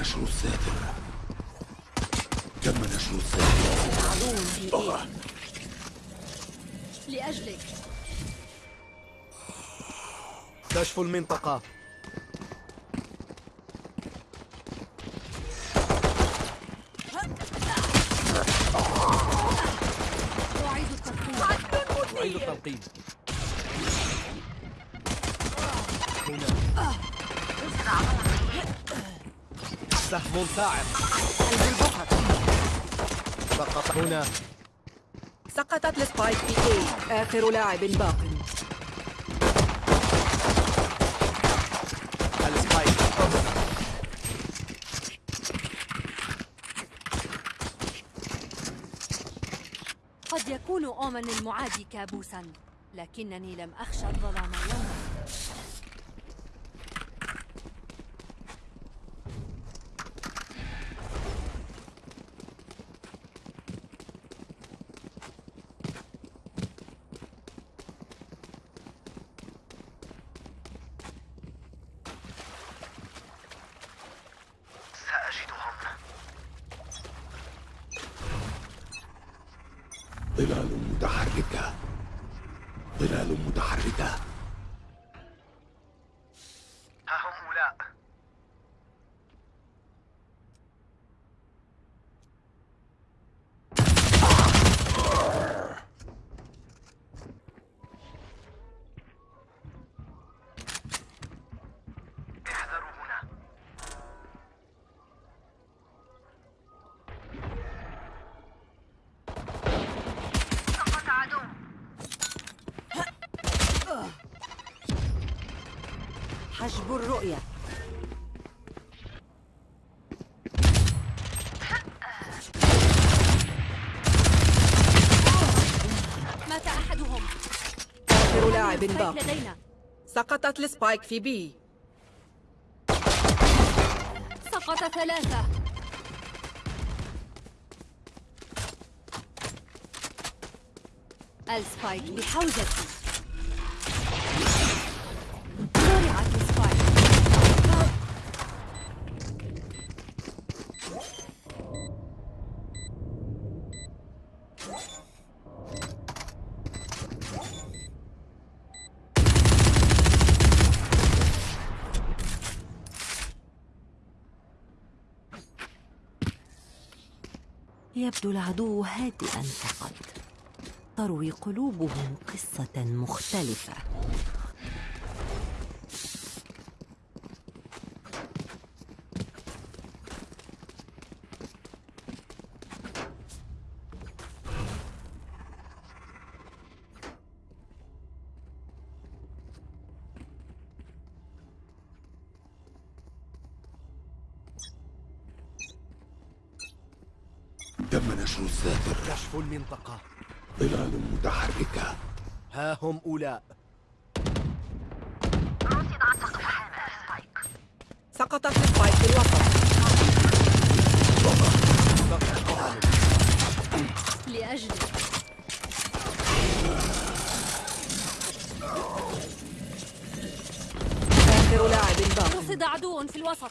نشر الساتر. تم نشر الساتر. لأجلك. كشف المنطقة أعيد الترقيم أعيد التلقيم ثاعب قلب البقر سقط هنا. سقطت ال spike في A آخر لاعب باق. ال spike. قد يكون أومن المعادي كابوسا لكنني لم أخشى الظلام يوما. ظلال متحركة. ظلال متحركة. آخر لاعب سبايك باق لدينا. سقطت ال spike في B سقط ثلاثة. ال spike بحوزتي زرعت ال spike يبدو العدو هادئا فقط تروي قلوبهم قصة مختلفة تم نشر الساتر كشف المنطقة ظلال متحركة ها هم أولاء رصد عن سقف حامل spike سقطت ال spike في الوسط سقط عدو. لأجلك آخر لاعب باق رصد عدو في الوسط.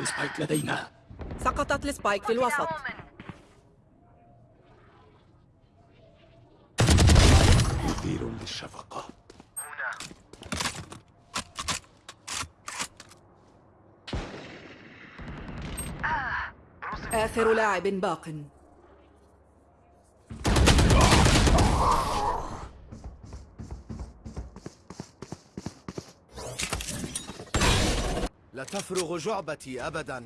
ال spike لدينا. سقطت ال spike في الوسط. مثير للشفقة آخر لاعب باق. لا تفرغ جعبتي أبدا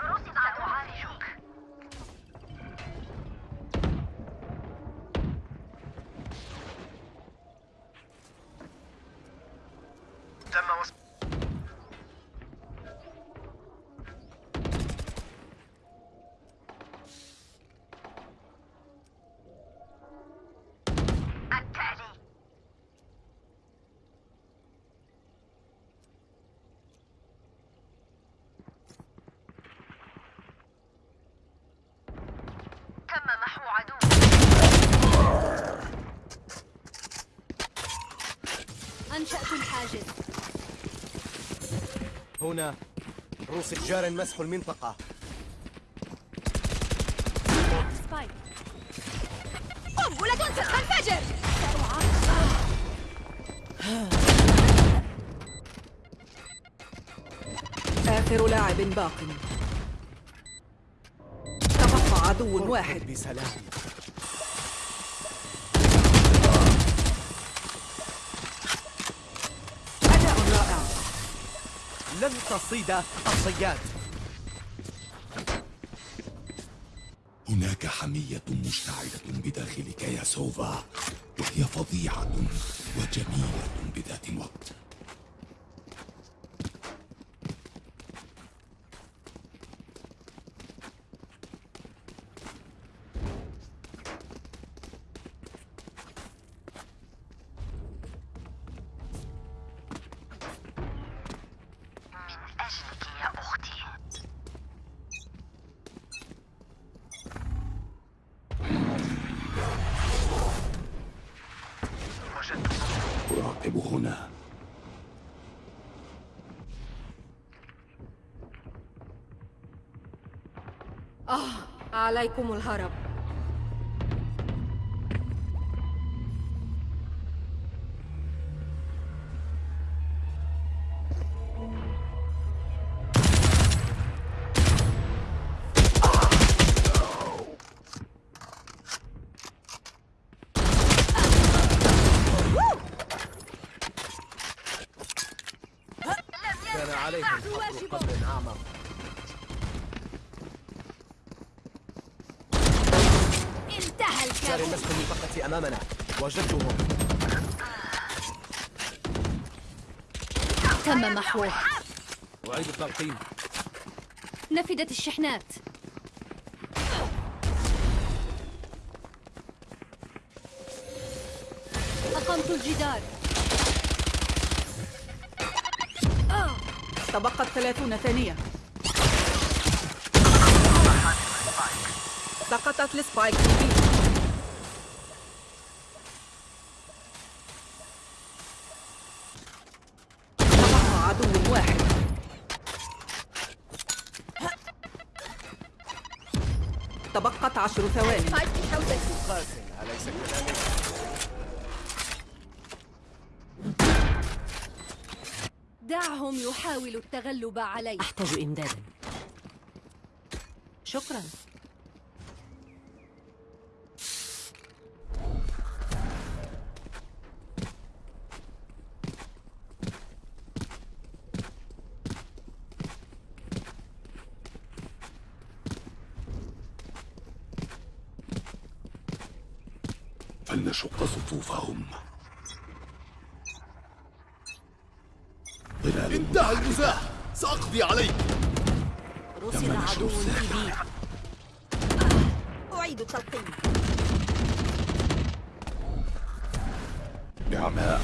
رصد سأعالجك تم وصف التالي تم محو عدو الحاجز هنا روس جار مسح المنطقة. سبايك قنبلة ستنفجر آخر لاعب باق. تبقى عدو واحد. بسلام أداء رائع لن تصيد الصياد. هناك حمية مشتعلة بداخلك يا سوفا. وهي فظيعة وجميلة بذات الوقت. عليكم الهرب. نفدت الشحنات. أقمت الجدار. تبقت ثلاثون ثانية. سقطت السبايك. عشر ثواني. قاتل أليس كذلك؟ دعهم يحاولوا التغلب علي أحتاج إمدادا. شكرا فلنشق صفوفهم انتهى المزاح. سأقضي عليك. رصد نشر عدو. بي أعيد التلقيم. نعماء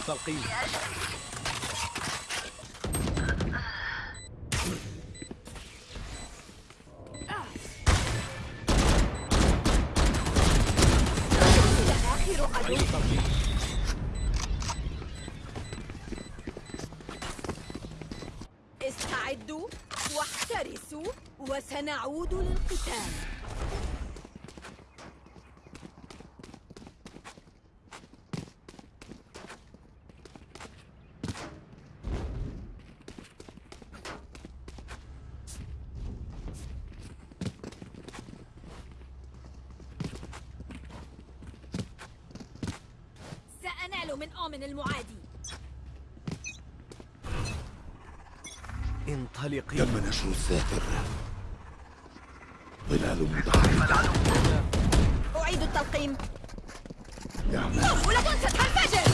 التلقيم. استعدوا واحترسوا وسنعود للقتال سأنال من آمن المعادي انطلقي تم نشر السافر ظلال متحركة أعيد التلقيم يعمل ولا تنسى تنفجر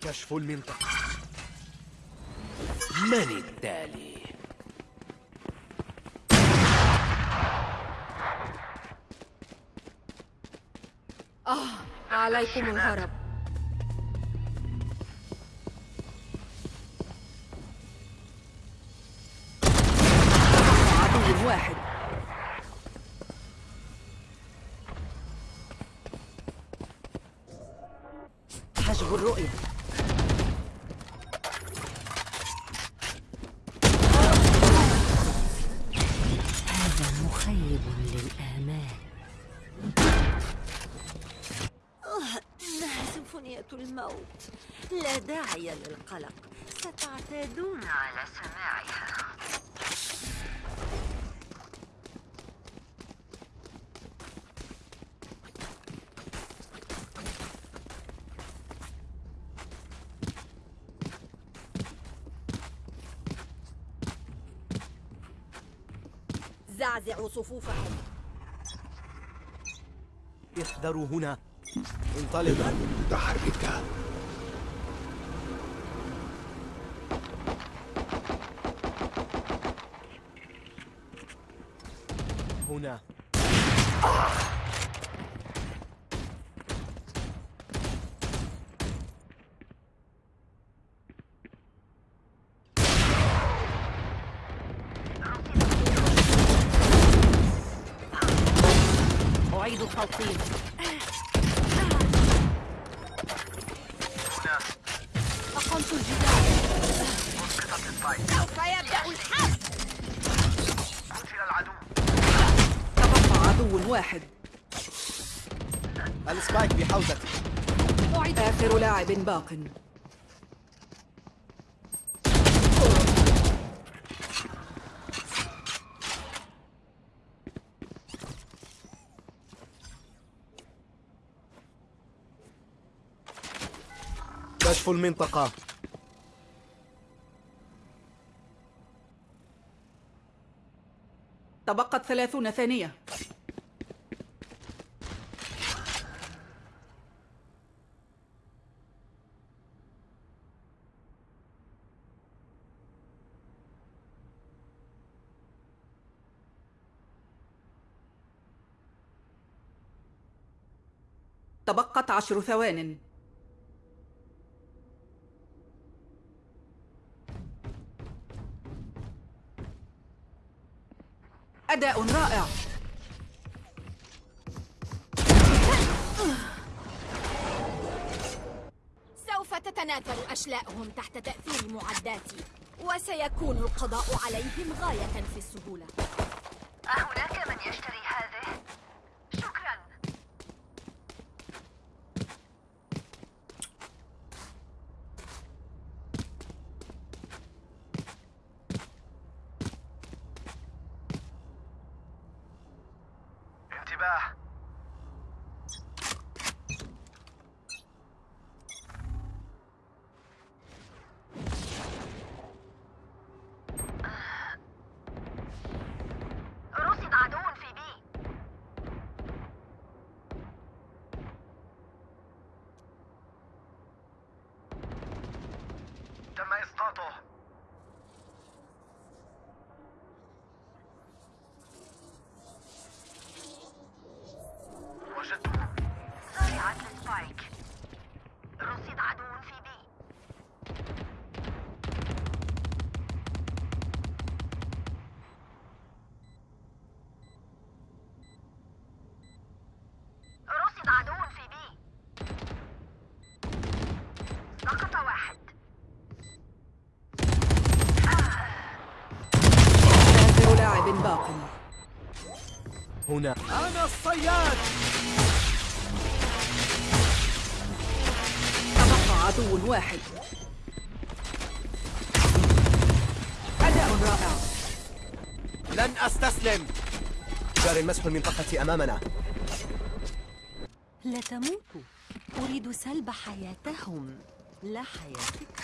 كشف المنطقة. من التالي؟ عليكم الهرب. عدو واحد. حجب الرؤية. داعي للقلق ستعتادون على سماعها. زعزعوا صفوفهم احذروا هنا. انطلق. ظلال متحركة هنا التلقيم أقمت الجدار سوف يبدأ الحرب تبقى عدو واحد السبايك بحوزتي. آخر لاعب باق. كشف المنطقة. تبقت ثلاثون ثانية. تبقت عشر ثوان. أداء رائع. سوف تتناثر أشلاؤهم تحت تأثير معداتي وسيكون القضاء عليهم غاية في السهولة. أهناك من يشتري Santo. هنا. أنا الصياد. تبقى عدو واحد. أداء رائع. لن أستسلم. جاري مسح المنطقة أمامنا. لا تموتوا أريد سلب حياتهم. لا حياتك.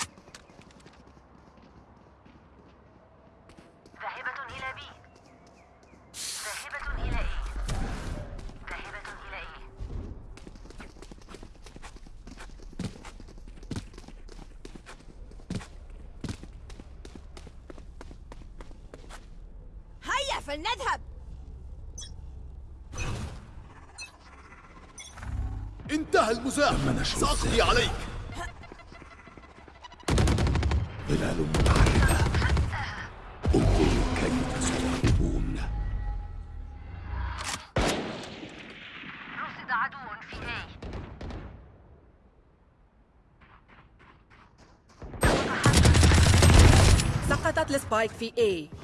فلنذهب. انتهى المزاح. سأقضي عليك. ظلال متحركة انظروا كيف سيهربون رصد عدو في اي سقطت السبايك في A.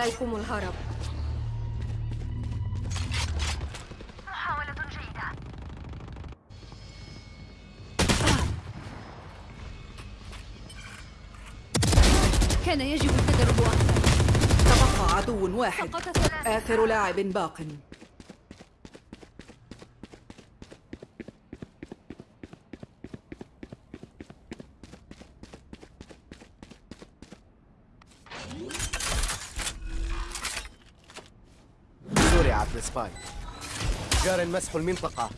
عليكم الهرب. محاولة جيدة. كان يجب التدرب أكثر. تبقى عدو واحد. آخر لاعب باق. زرعت السبايك جار مسح المنطقة.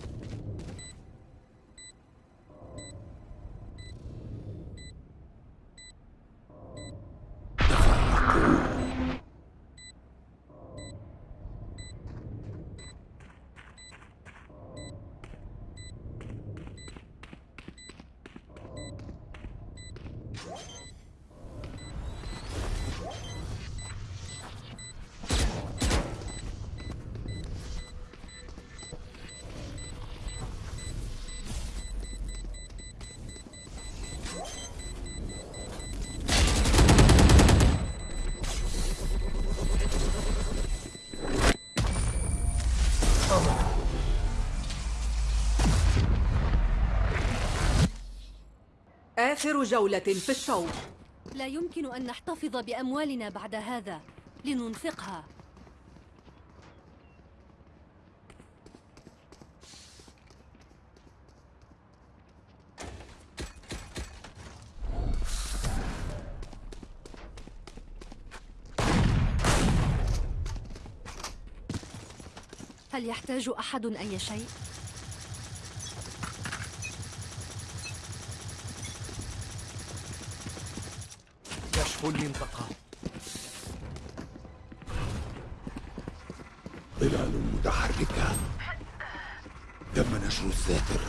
آخر جولة في الشوط. لا يمكن أن نحتفظ بأموالنا بعد هذا. لننفقها. هل يحتاج أحد أي شيء؟ المنطقة ظلال متحركة. تم نشر الذاكر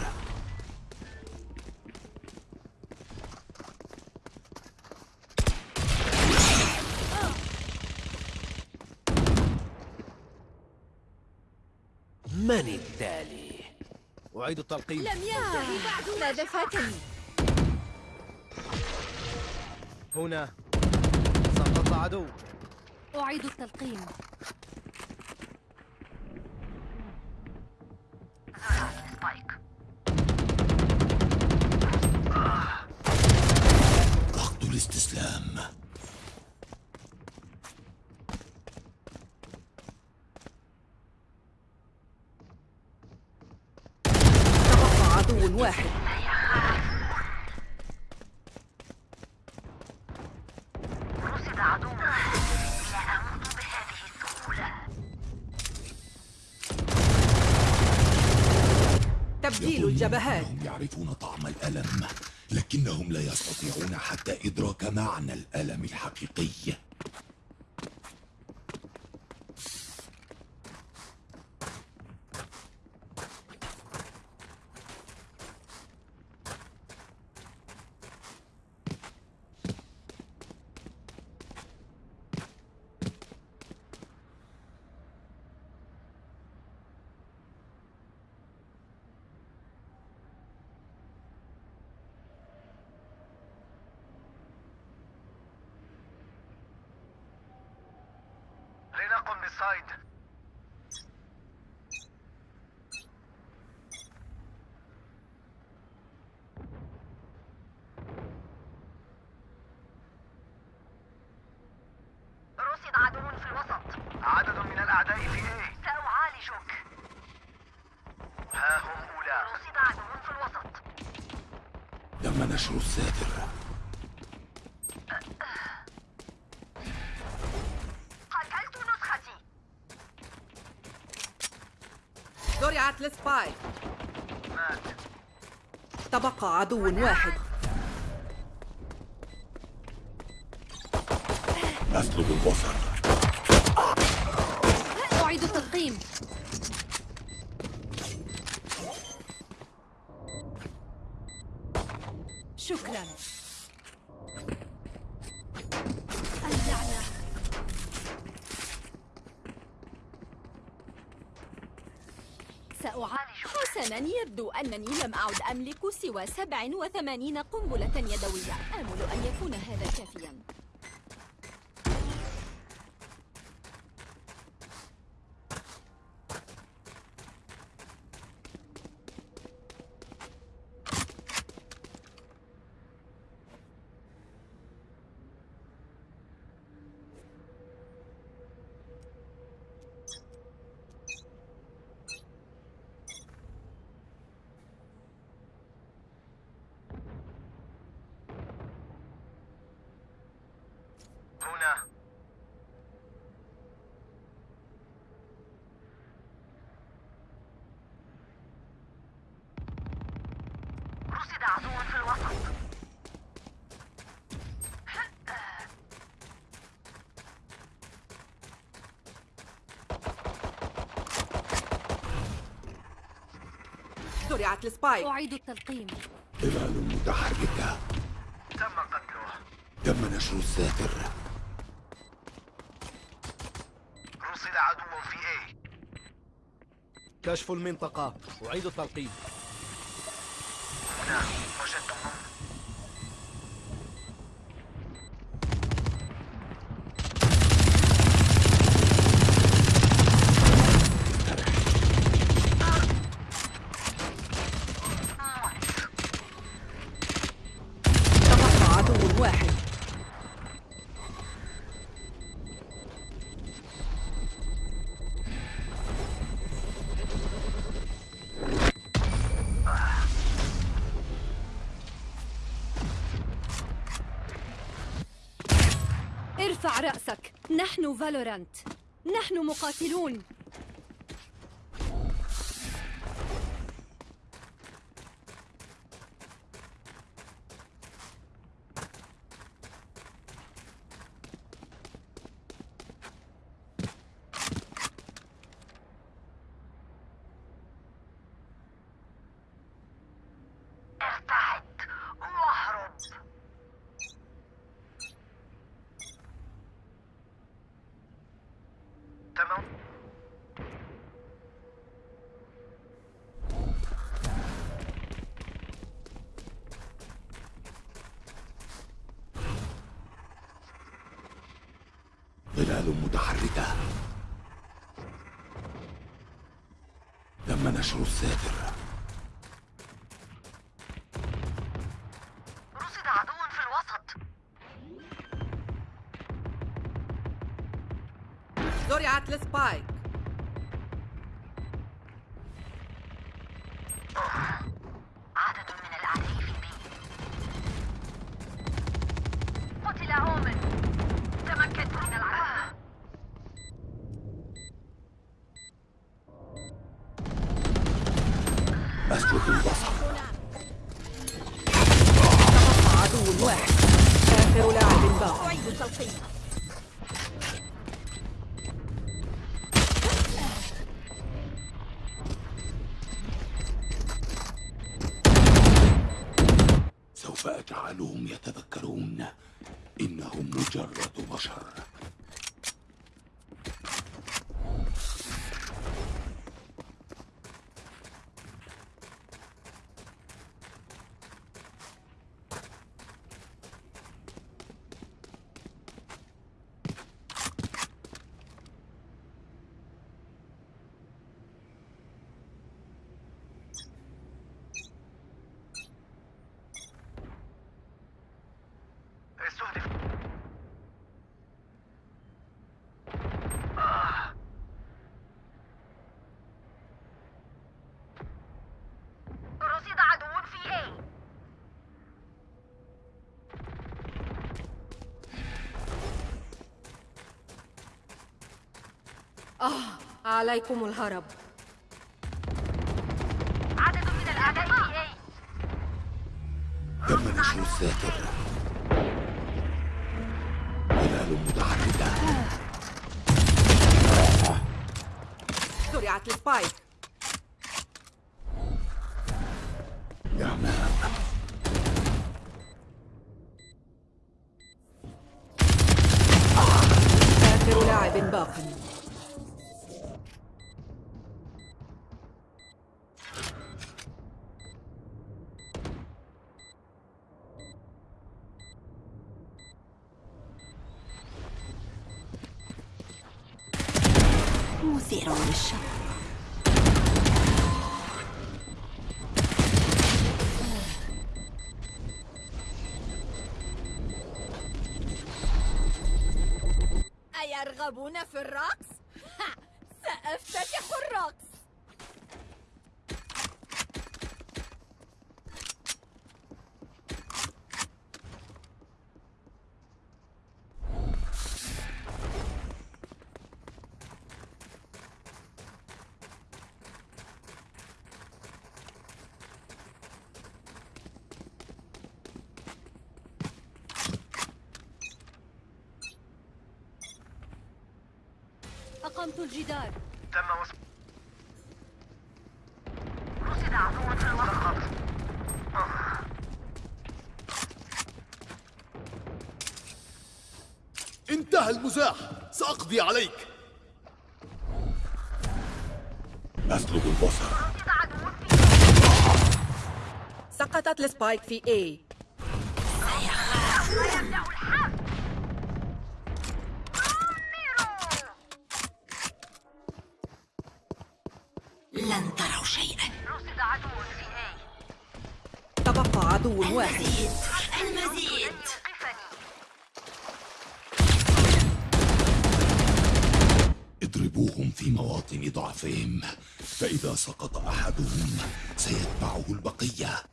من التالي؟ أعيد التلقيم. لم ينتهي بعد ماذا فاتني؟ هنا سقط عدو. أعيد التلقيم. ضغط الاستسلام. تبقى عدو واحد. الجبهات. أنهم يعرفون طعم الألم لكنهم لا يستطيعون حتى إدراك معنى الألم الحقيقي لنقم بالصيد رصد عدو في الوسط الأعداء في إيه؟ سأعالجك. ها هم أولى رصد عدو في الوسط. تم نشر الساتر قتلت نسختي. زرعت السبايك مات. تبقى عدو واحد. أسلب البصر. التلقيم شكرا. سأعالج حسنا. يبدو أنني لم أعد أملك سوى 87 قنبلة يدوية. آمل أن يكون هذا كافيا هنا رصد عدو في الوسط زرعت السبايك. أعيد التلقيم. ظلال متحركة تم قتله تم نشر الساتر. رصد عدو في إيه كشف المنطقة. أعيد التلقيم. هنا. نحن فالورانت. نحن مقاتلون. ظلال متحركة. تم نشر الساتر عليكم الهرب. عدد من الأعداء. تم نشر الذاكر هلال متحركة زرعت السبايك. إعماء آخر لاعب باق. للشك أيرغبون في الرقص؟ ها سأفتتح الرقص الجدار. تم وصف. رصد عدو في الوسط انتهى المزاح. سأقضي عليك. أسلب البصر. سقطت السبايك في A. عدو واحد. المزيد اضربوهم في مواطن ضعفهم. فإذا سقط أحدهم سيتبعه البقية.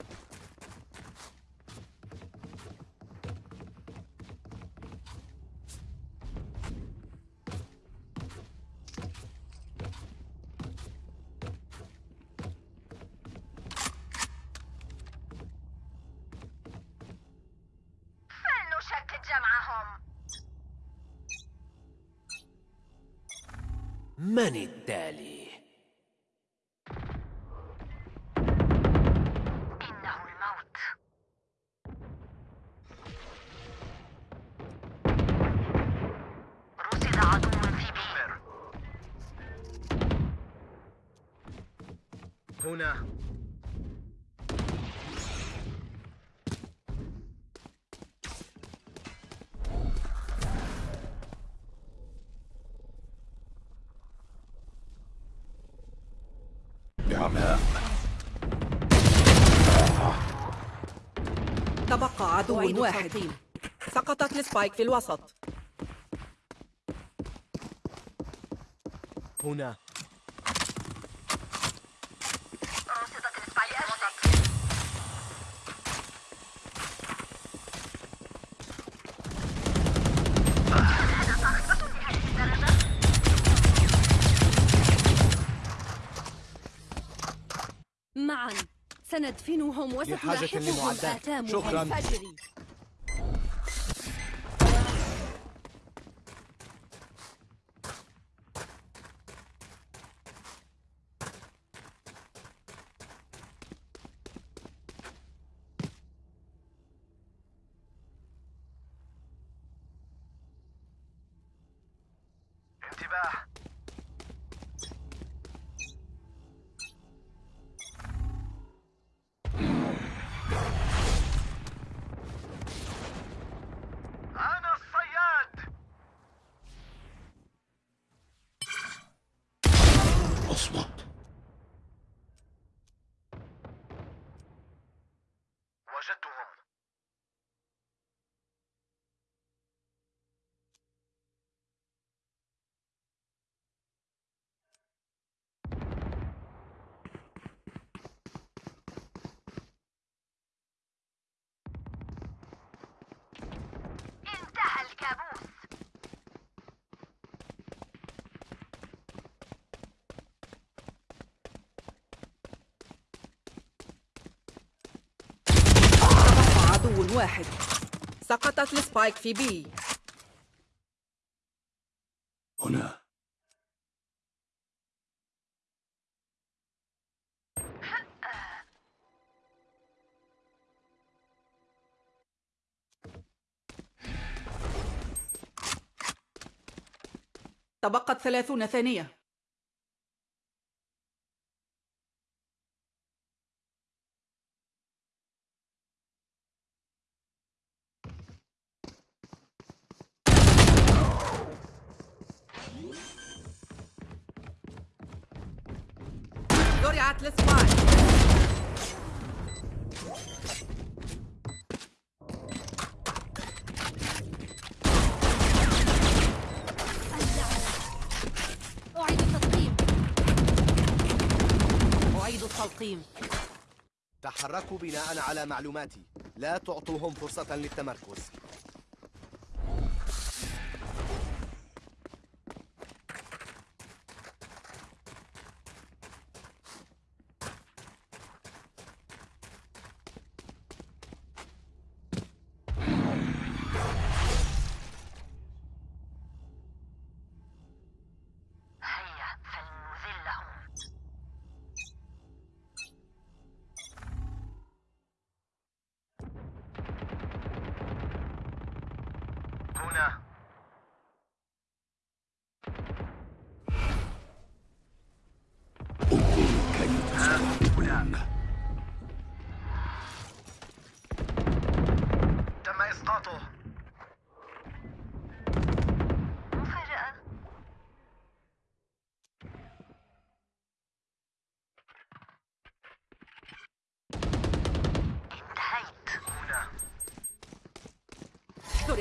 هنا تبقى عدو واحد. سقطت السبايك في الوسط. هنا. سأدفنهم وستلاحقهم آثامها شكرا. الفجر. انتباه. واحد. سقطت السبايك في بي هنا. تبقت ثلاثون ثانية. تحركوا بناء على معلوماتي. لا تعطوهم فرصة للتمركز.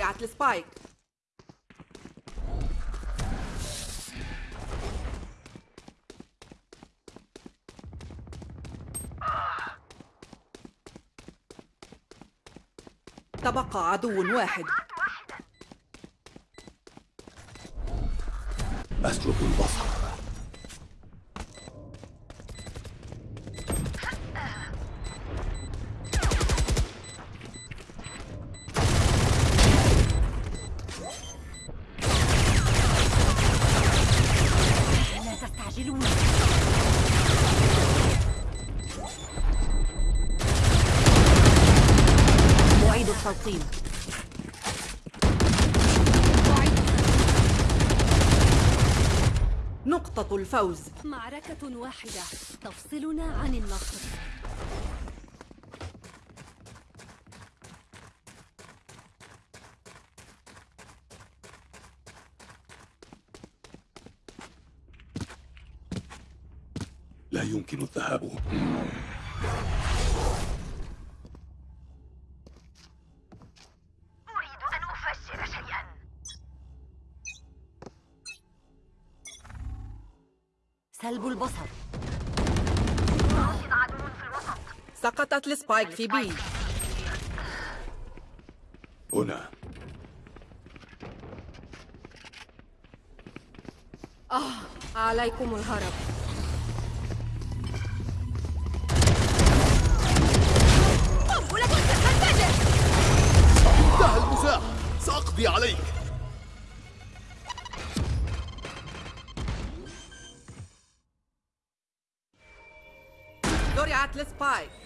زرعت السبايك تبقى عدو واحد. اسلب البصر. الفوز. معركة واحدة. تفصلنا عن النصر لا يمكن الذهاب أريد أن أفجر شيئا سلب البصر راصد عدو في الوسط سقطت السبايك في بي هنا عليكم الهرب قنبلة ستنفجر انتهى المزاح. سأقضي عليك. زرعت السبايك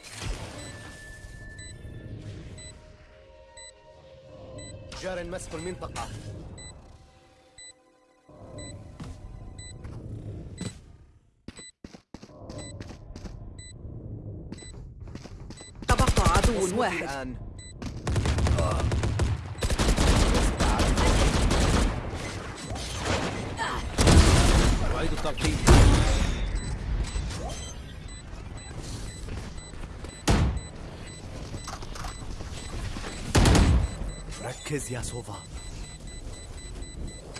جار مسح المنطقة تبقى عدو واحد الآن. ركز يا سوفا.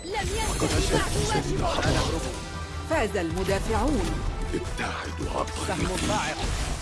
لم ينتهي بعد فاز المدافعون. ابتعدوا عن سهم صاعق.